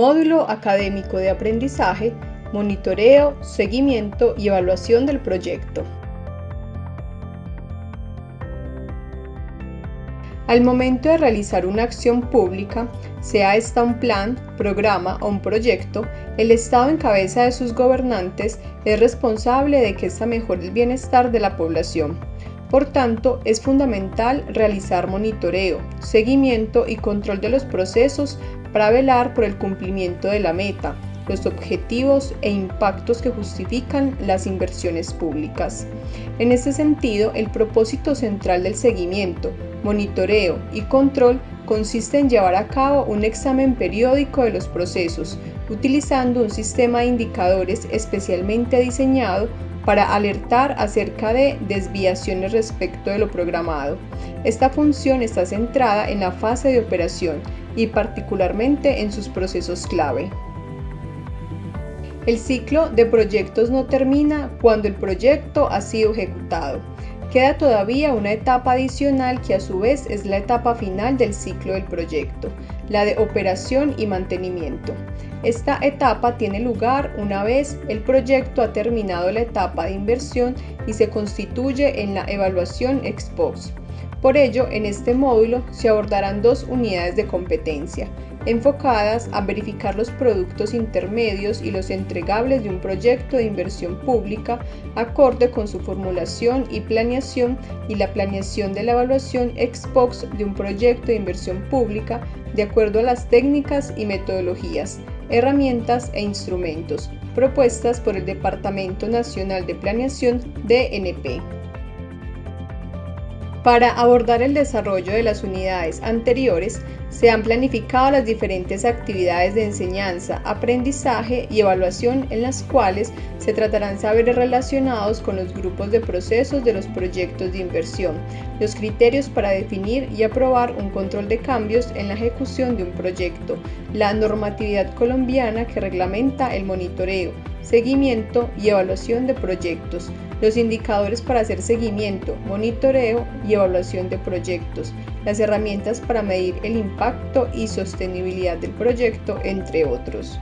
Módulo académico de aprendizaje, monitoreo, seguimiento y evaluación del proyecto. Al momento de realizar una acción pública, sea esta un plan, programa o un proyecto, el Estado en cabeza de sus gobernantes es responsable de que ésta mejore el bienestar de la población. Por tanto, es fundamental realizar monitoreo, seguimiento y control de los procesos para velar por el cumplimiento de la meta, los objetivos e impactos que justifican las inversiones públicas. En este sentido, el propósito central del seguimiento, monitoreo y control consiste en llevar a cabo un examen periódico de los procesos, utilizando un sistema de indicadores especialmente diseñado para alertar acerca de desviaciones respecto de lo programado. Esta función está centrada en la fase de operación y particularmente en sus procesos clave. El ciclo de proyectos no termina cuando el proyecto ha sido ejecutado. Queda todavía una etapa adicional que a su vez es la etapa final del ciclo del proyecto, la de operación y mantenimiento. Esta etapa tiene lugar una vez el proyecto ha terminado la etapa de inversión y se constituye en la evaluación ex post. Por ello, en este módulo se abordarán dos unidades de competencia, enfocadas a verificar los productos intermedios y los entregables de un proyecto de inversión pública acorde con su formulación y planeación y la planeación de la evaluación ex post de un proyecto de inversión pública de acuerdo a las técnicas y metodologías, herramientas e instrumentos propuestas por el Departamento Nacional de Planeación DNP. Para abordar el desarrollo de las unidades anteriores, se han planificado las diferentes actividades de enseñanza, aprendizaje y evaluación en las cuales se tratarán saberes relacionados con los grupos de procesos de los proyectos de inversión, los criterios para definir y aprobar un control de cambios en la ejecución de un proyecto, la normatividad colombiana que reglamenta el monitoreo, seguimiento y evaluación de proyectos, los indicadores para hacer seguimiento, monitoreo y evaluación de proyectos, las herramientas para medir el impacto y sostenibilidad del proyecto, entre otros.